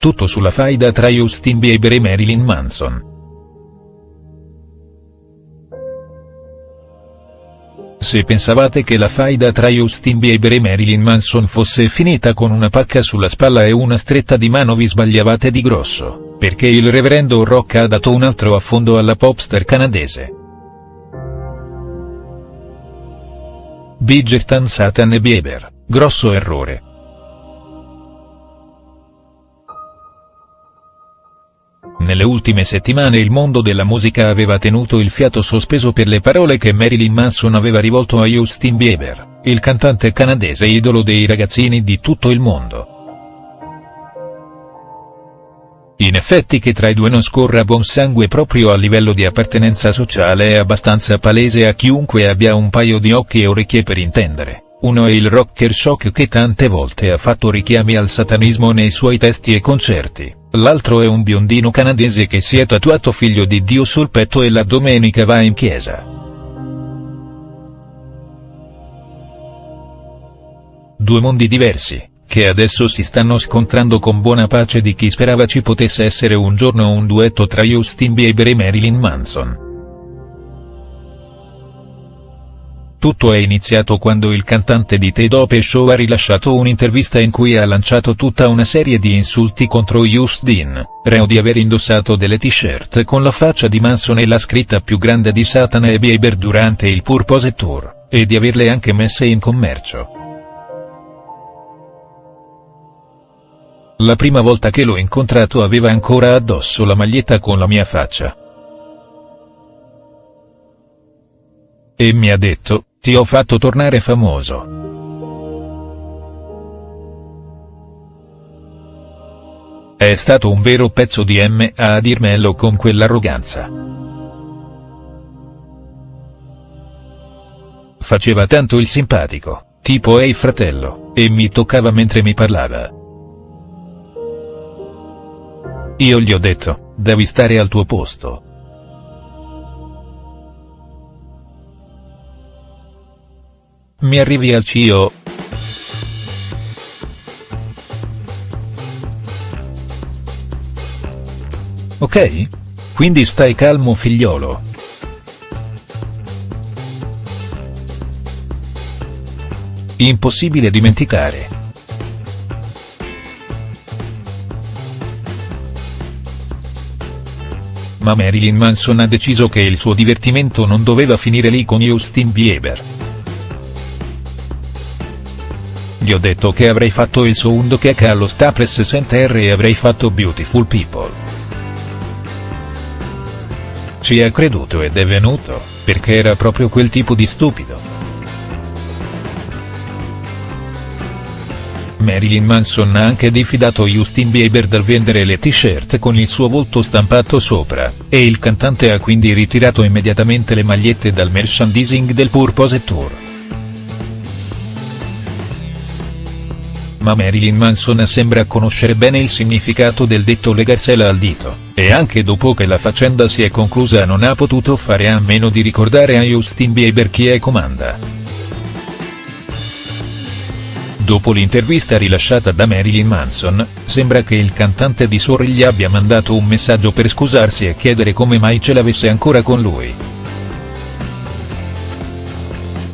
tutto sulla faida tra Justin Bieber e Marilyn Manson. Se pensavate che la faida tra Justin Bieber e Marilyn Manson fosse finita con una pacca sulla spalla e una stretta di mano vi sbagliavate di grosso, perché il reverendo Rock ha dato un altro affondo alla popstar canadese. Bridgerton Satan e Bieber, grosso errore. Nelle ultime settimane il mondo della musica aveva tenuto il fiato sospeso per le parole che Marilyn Manson aveva rivolto a Justin Bieber, il cantante canadese idolo dei ragazzini di tutto il mondo. In effetti che tra i due non scorra buon sangue proprio a livello di appartenenza sociale è abbastanza palese a chiunque abbia un paio di occhi e orecchie per intendere. Uno è il rocker shock che tante volte ha fatto richiami al satanismo nei suoi testi e concerti, l'altro è un biondino canadese che si è tatuato figlio di Dio sul petto e la domenica va in chiesa. Due mondi diversi, che adesso si stanno scontrando con buona pace di chi sperava ci potesse essere un giorno un duetto tra Justin Bieber e Marilyn Manson. Tutto è iniziato quando il cantante di The Dope Show ha rilasciato un'intervista in cui ha lanciato tutta una serie di insulti contro Justin, reo di aver indossato delle t-shirt con la faccia di Manson e la scritta più grande di Satana e Bieber durante il Purpose Tour, e di averle anche messe in commercio. La prima volta che l'ho incontrato aveva ancora addosso la maglietta con la mia faccia. E mi ha detto, ti ho fatto tornare famoso. È stato un vero pezzo di M a dirmelo con quell'arroganza. Faceva tanto il simpatico, tipo ehi fratello, e mi toccava mentre mi parlava. Io gli ho detto, devi stare al tuo posto. Mi arrivi al CIO. Ok? Quindi stai calmo figliolo. Impossibile dimenticare. Ma Marilyn Manson ha deciso che il suo divertimento non doveva finire lì con Justin Bieber. Gli ho detto che avrei fatto il sound che allo Staples Center e avrei fatto Beautiful People. Ci ha creduto ed è venuto, perché era proprio quel tipo di stupido. Marilyn Manson ha anche diffidato Justin Bieber dal vendere le t-shirt con il suo volto stampato sopra, e il cantante ha quindi ritirato immediatamente le magliette dal merchandising del Purpose Tour. Ma Marilyn Manson sembra conoscere bene il significato del detto legarsela al dito, e anche dopo che la faccenda si è conclusa non ha potuto fare a meno di ricordare a Justin Bieber chi è comanda. Dopo l'intervista rilasciata da Marilyn Manson, sembra che il cantante di Sorry gli abbia mandato un messaggio per scusarsi e chiedere come mai ce l'avesse ancora con lui.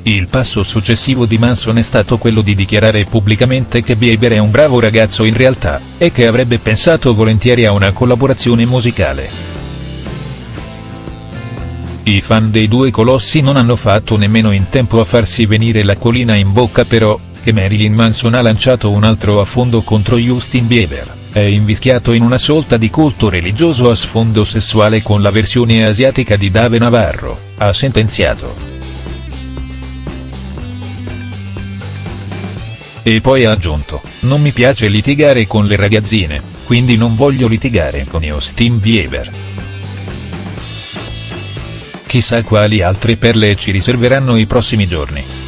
Il passo successivo di Manson è stato quello di dichiarare pubblicamente che Bieber è un bravo ragazzo in realtà, e che avrebbe pensato volentieri a una collaborazione musicale. I fan dei due colossi non hanno fatto nemmeno in tempo a farsi venire l'acquolina in bocca però, che Marilyn Manson ha lanciato un altro affondo contro Justin Bieber, è invischiato in una sorta di culto religioso a sfondo sessuale con la versione asiatica di Dave Navarro, ha sentenziato. E poi ha aggiunto, non mi piace litigare con le ragazzine, quindi non voglio litigare con Justin Bieber. Chissà quali altre perle ci riserveranno i prossimi giorni.